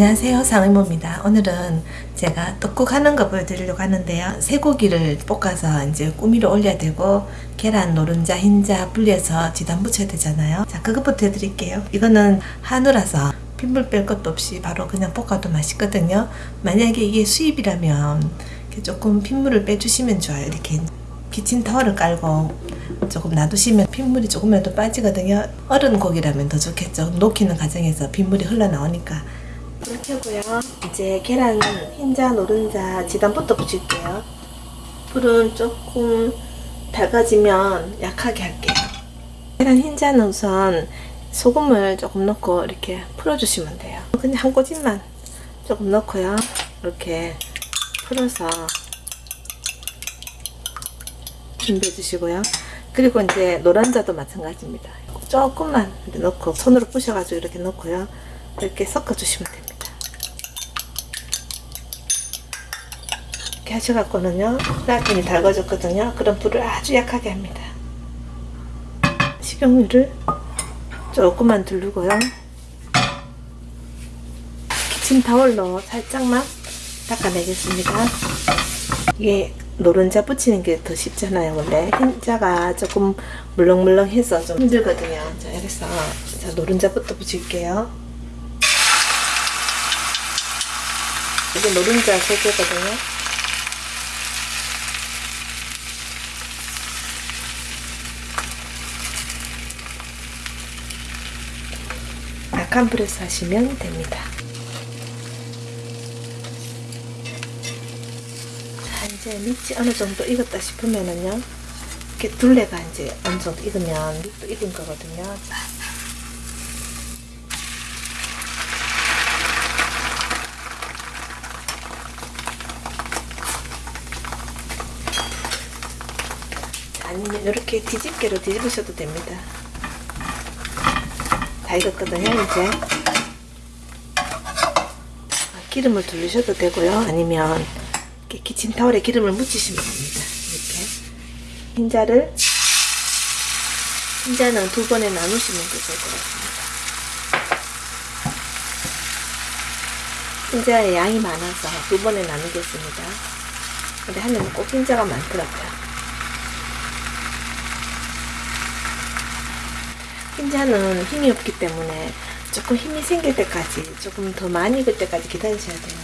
안녕하세요. 상의모입니다. 오늘은 제가 떡국 하는 거 보여드리려고 하는데요. 쇠고기를 볶아서 이제 꾸미로 올려야 되고 계란, 노른자, 흰자 분리해서 지단 붙여야 되잖아요. 자 그것부터 해드릴게요. 이거는 한우라서 핏물 뺄 것도 없이 바로 그냥 볶아도 맛있거든요. 만약에 이게 수입이라면 조금 핏물을 빼주시면 좋아요. 이렇게 키친타월을 깔고 조금 놔두시면 핏물이 조금이라도 빠지거든요. 어른 고기라면 더 좋겠죠. 녹이는 과정에서 핏물이 흘러나오니까 이렇게 하고요. 이제 계란 흰자 노른자 지단부터 붙일게요. 불은 조금 밝아지면 약하게 할게요. 계란 흰자는 우선 소금을 조금 넣고 이렇게 풀어주시면 돼요. 그냥 한 꼬집만 조금 넣고요. 이렇게 풀어서 준비해 주시고요. 그리고 이제 노란자도 마찬가지입니다. 조금만 넣고 손으로 부셔가지고 이렇게 넣고요. 이렇게 섞어 주시면 됩니다 이렇게 하셔갖고는요 라면이 달궈졌거든요. 그럼 불을 아주 약하게 합니다. 식용유를 조금만 두르고요. 키친타월로 살짝만 닦아내겠습니다. 이게 노른자 붙이는 게 더 쉽잖아요. 원래 흰자가 조금 물렁물렁해서 좀 힘들거든요. 자 이래서 자 노른자부터 붙일게요. 이게 노른자 소개거든요 약한 불에서 하시면 됩니다. 이제 밑이 어느 정도 익었다 싶으면은요 이렇게 둘레가 이제 어느 정도 익으면 밑도 익은 거거든요. 아니면 이렇게 뒤집개로 뒤집으셔도 됩니다 다 익었거든요 이제 기름을 두르셔도 되고요 아니면 이렇게 키친타월에 기름을 묻히시면 됩니다. 이렇게 흰자를 흰자는 두 번에 나누시면 될것 같습니다. 흰자의 양이 많아서 두 번에 나누겠습니다. 근데 하면 꼭 흰자가 많더라고요. 흰자는 힘이 없기 때문에 조금 힘이 생길 때까지 조금 더 많이 익을 때까지 기다리셔야 돼요.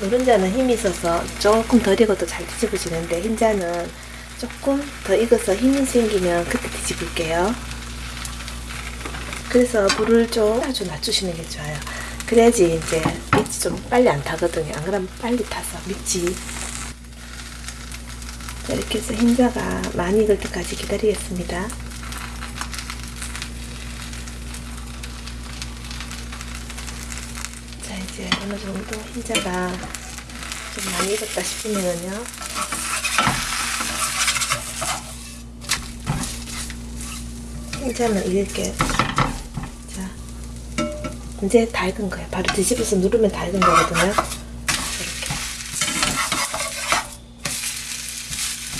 노른자는 힘이 있어서 조금 덜 익어도 잘 뒤집어지는데 흰자는 조금 더 익어서 힘이 생기면 그때 뒤집을게요. 그래서 불을 좀 아주 낮추시는 게 좋아요. 그래야지 이제 밑이 좀 빨리 안 타거든요. 안 그러면 빨리 타서 밑이 이렇게 해서 흰자가 많이 익을 때까지 기다리겠습니다. 이제 어느 정도 흰자가 좀 많이 익었다 싶으면요. 흰자는 이렇게 자 이제 다 익은 거예요. 바로 뒤집어서 누르면 다 익은 거거든요. 이렇게.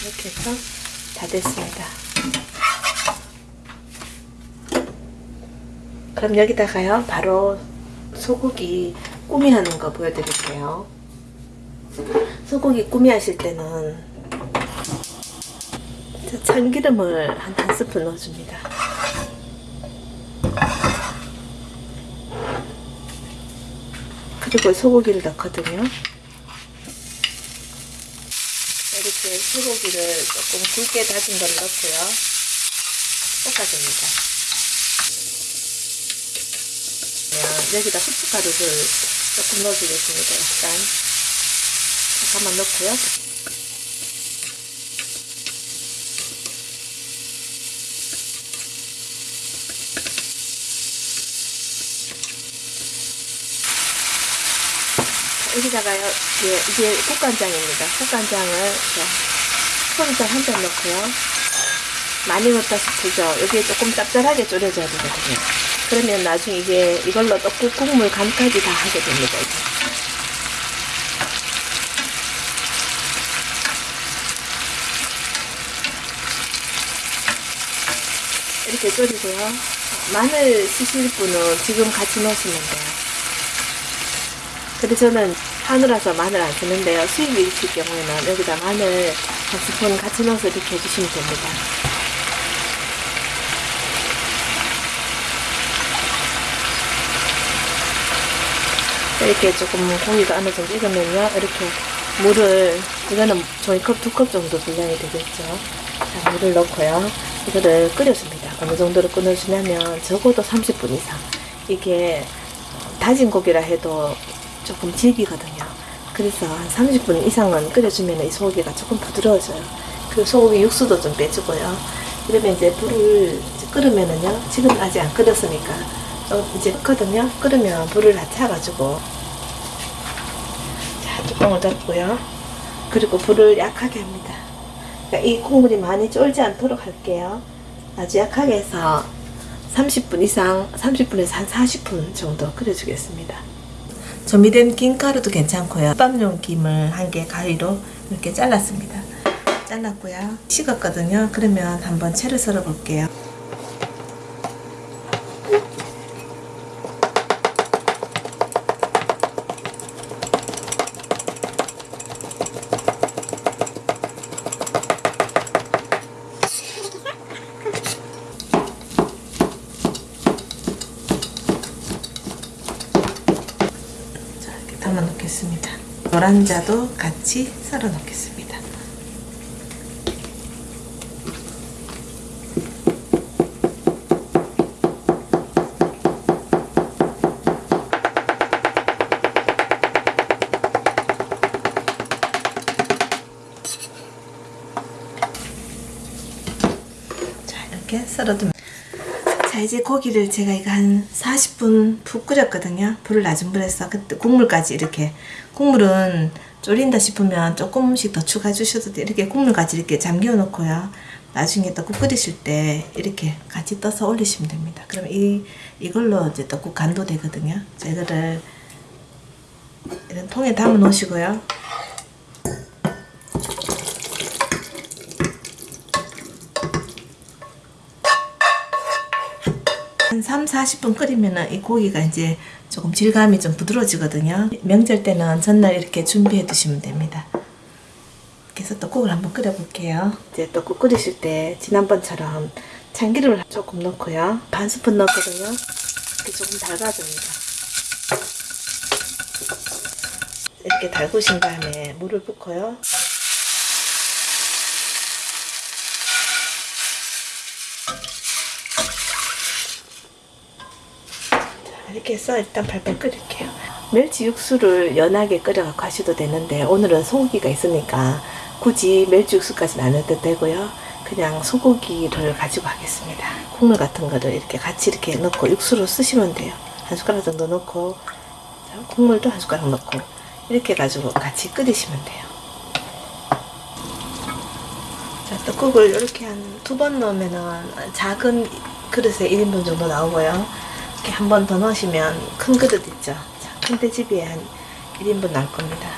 이렇게 해서 다 됐습니다. 그럼 여기다가요 바로 소고기 꾸미 하는 거 보여드릴게요. 소고기 꾸미 하실 때는 참기름을 한 한 스푼 넣어줍니다. 그리고 소고기를 넣거든요. 이렇게 소고기를 조금 굵게 다진 걸 넣고요. 볶아줍니다. 여기다 후춧가루를 조금 넣어주겠습니다. 약간 잠깐만 넣고요. 여기다가요, 이게, 이게 국간장입니다. 국간장을 소리장 한 잔 넣고요. 많이 넣었다 싶으죠? 여기에 조금 짭짤하게 졸여줘야 되거든요. 그러면 나중에 이게 이걸로 떡국 국물 간까지 다 하게 됩니다. 이렇게 졸이고요. 마늘 쓰실 분은 지금 같이 넣으시면 돼요. 근데 저는 한우라서 마늘 안 쓰는데요. 수입이 있을 경우에는 여기다 마늘 한 스푼 같이 넣어서 이렇게 해주시면 됩니다. 이렇게 조금 고기가 어느 정도 익으면요. 이렇게 물을, 이거는 종이컵 두 컵 정도 분량이 되겠죠. 자, 물을 넣고요. 이거를 끓여줍니다. 어느 정도로 끓여주냐면 적어도 30분 이상. 이게 다진 고기라 해도 조금 질기거든요. 그래서 한 30분 이상은 끓여주면 이 소고기가 조금 부드러워져요. 그리고 소고기 육수도 좀 빼주고요. 그러면 이제 불을 끓으면은요. 지금 아직 안 끓였으니까 어, 이제 끓거든요. 끓으면 불을 낮춰가지고 자 뚜껑을 덮고요. 그리고 불을 약하게 합니다. 그러니까 이 국물이 많이 쫄지 않도록 할게요. 아주 약하게 해서 30분 이상, 30분에서 한 40분 정도 끓여주겠습니다. 조미된 김가루도 괜찮고요. 밥용 김을 한 개 가위로 이렇게 잘랐습니다. 잘랐고요. 식었거든요. 그러면 한번 채를 썰어 볼게요. 자, 이렇게 담아 놓겠습니다. 노란자도 같이 썰어 놓겠습니다. 자, 이렇게 썰어두면 자 이제 고기를 제가 이거 한 40분 푹 끓였거든요. 불을 낮은 불에서 그때 국물까지 이렇게. 국물은 졸인다 싶으면 조금씩 더 추가해 주셔도 돼요. 이렇게 국물까지 이렇게 잠겨 놓고요. 나중에 떡국 끓이실 때 이렇게 같이 떠서 올리시면 됩니다. 그러면 이, 이걸로 이제 떡국 간도 되거든요. 자 이거를 이런 통에 담아 놓으시고요 한 3, 40분 끓이면 이 고기가 이제 조금 질감이 좀 부드러워지거든요. 명절 때는 전날 이렇게 준비해 두시면 됩니다. 그래서 떡국을 한번 끓여 볼게요. 이제 떡국 끓이실 때 지난번처럼 참기름을 조금 넣고요. 반 스푼 넣거든요. 이렇게 조금 달가줍니다. 이렇게 달구신 다음에 물을 붓고요. 이렇게 해서 일단 팔팔 끓일게요. 멸치 육수를 연하게 끓여갖고 하셔도 되는데 오늘은 소고기가 있으니까 굳이 멸치 육수까지는 안 넣어도 되고요. 그냥 소고기를 가지고 하겠습니다. 국물 같은 거를 이렇게 같이 이렇게 넣고 육수로 쓰시면 돼요. 한 숟가락 정도 넣고 자, 국물도 한 숟가락 넣고 이렇게 가지고 같이 끓이시면 돼요. 자, 떡국을 이렇게 한 두 번 넣으면은 작은 그릇에 1인분 정도 나오고요. 이렇게 한 번 더 넣으시면 큰 그릇 있죠. 자, 큰 돼지비에 한 1인분 나올 겁니다.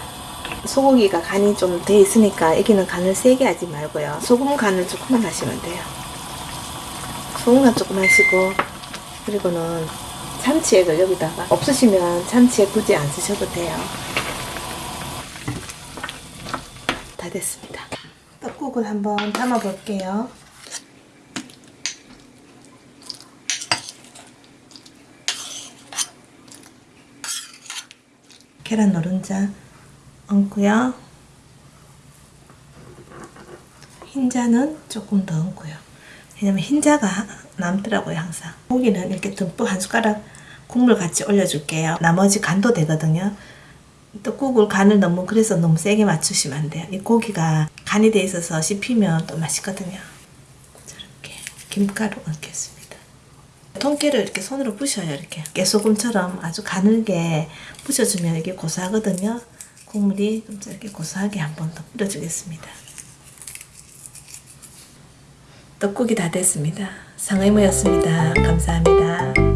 소고기가 간이 좀 돼 있으니까 여기는 간을 세게 하지 말고요. 소금 간을 조금만 하시면 돼요. 소금 간 조금 하시고 그리고는 참치액을 여기다가 없으시면 참치액 굳이 안 쓰셔도 돼요. 다 됐습니다. 떡국을 한번 담아 볼게요. 계란 노른자 얹고요. 흰자는 조금 더 얹고요. 왜냐면 흰자가 남더라고요 항상. 고기는 이렇게 듬뿍 한 숟가락 국물 같이 올려줄게요. 나머지 간도 되거든요. 떡국을 간을 너무 그래서 너무 세게 맞추시면 안 돼요. 이 고기가 간이 돼 있어서 씹히면 또 맛있거든요. 저렇게 김가루 얹겠습니다. 통깨를 이렇게 손으로 부셔요. 이렇게 깨소금처럼 아주 가늘게 부셔주면 이게 고소하거든요. 국물이 좀 이렇게 고소하게 한 번 더 뿌려주겠습니다. 떡국이 다 됐습니다. 상의무였습니다. 감사합니다.